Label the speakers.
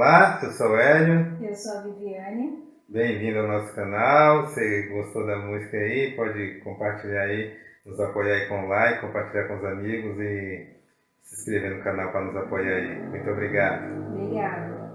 Speaker 1: Olá, eu sou o Hélio.
Speaker 2: Eu sou a Viviane.
Speaker 1: Bem-vindo ao nosso canal. Se gostou da música aí, pode compartilhar aí, nos apoiar aí com like, compartilhar com os amigos e se inscrever no canal para nos apoiar aí. Muito obrigado.
Speaker 2: Obrigada.